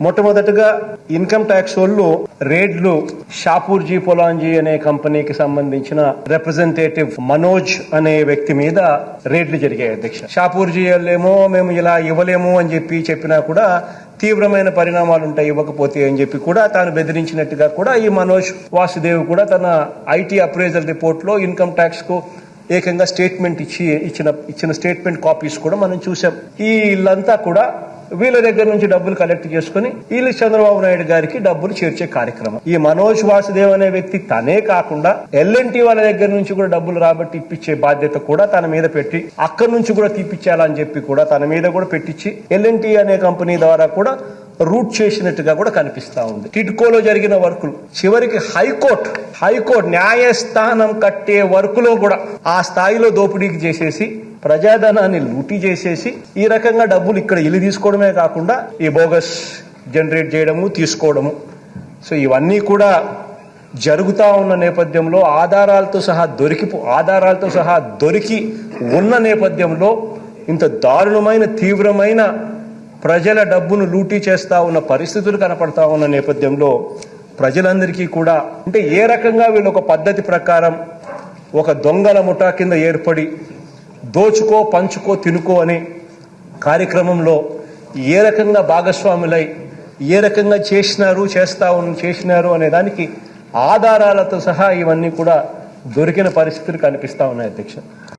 మొట్టమొదటగా income tax వాళ్ళు రేడ్లు షాపూర్జీ పొలాంజీ అనే కంపెనీకి సంబంధించిన రిప్రజెంటేటివ్ మనోజ్ అనే వ్యక్తి మీద రేడ్లు జరిగాయి అధ్యక్ష. షాపూర్జీ వాళ్ళేమో మేము ఇలా ఇవ్వలేము అని చెప్పి చెప్పినా కూడా తీవ్రమైన పరిణామాలు ఉంటాయి ఇవ్వకపోతే అని చెప్పి కూడా తాను బెదిరించినట్టుగా కూడా ఈ మనోజ్ వాసుదేవ్ కూడా తన ఐటీ అప్రైజల్ రిపోర్ట్లో ఇన్కమ్ ట్యాక్స్కు ఏకంగా స్టేట్మెంట్ ఇచ్చి ఇచ్చిన ఇచ్చిన స్టేట్మెంట్ కాపీస్ కూడా మనం చూసాం ఈ ఇల్లంతా కూడా వీళ్ళ దగ్గర నుంచి డబ్బులు కలెక్ట్ చేసుకుని వీళ్ళు చంద్రబాబు నాయుడు గారికి డబ్బులు చేర్చే కార్యక్రమం. ఈ మనోజ్ వాసుదేవ్ అనే వ్యక్తి తనే కాకుండా ఎల్ఎన్టీ వాళ్ళ దగ్గర నుంచి కూడా డబ్బులు రాబట్టి ఇప్పించే బాధ్యత కూడా తన మీద పెట్టి అక్కడి నుంచి కూడా తీపిచ్చాలని చెప్పి కూడా తన మీద కూడా పెట్టించి ఎల్ఎన్టీ అనే కంపెనీ ద్వారా కూడా రూట్ చేసినట్టుగా కూడా కనిపిస్తా ఉంది. టిడ్కోలో జరిగిన వర్కులు చివరికి హైకోర్టు హైకోర్టు న్యాయస్థానం కట్టే వర్కులో కూడా ఆ స్థాయిలో దోపిడీకి చేసేసి ప్రజాధనాన్ని లూటీ చేసేసి ఈ రకంగా డబ్బులు ఇక్కడ ఇల్లు తీసుకోవడమే కాకుండా ఈ బోగస్ జనరేట్ చేయడము తీసుకోవడము. సో ఇవన్నీ కూడా జరుగుతా ఉన్న నేపథ్యంలో ఆధారాలతో సహా దొరికి ఆధారాలతో సహా దొరికి ఉన్న నేపథ్యంలో ఇంత దారుణమైన తీవ్రమైన ప్రజల డబ్బును లూటీ చేస్తూ ఉన్న పరిస్థితులు కనపడతా ఉన్న నేపథ్యంలో ప్రజలందరికీ కూడా అంటే ఏ రకంగా వీళ్ళు ఒక పద్ధతి ప్రకారం ఒక దొంగల ముఠా కింద ఏర్పడి దోచుకో పంచుకో తినుకో అనే కార్యక్రమంలో ఏ రకంగా భాగస్వాములై ఏ రకంగా చేసినారు చేస్తా ఉన్న చేసినారు అనే దానికి ఆధారాలతో సహా ఇవన్నీ కూడా దొరికిన పరిస్థితులు కనిపిస్తా ఉన్నాయి అధ్యక్ష.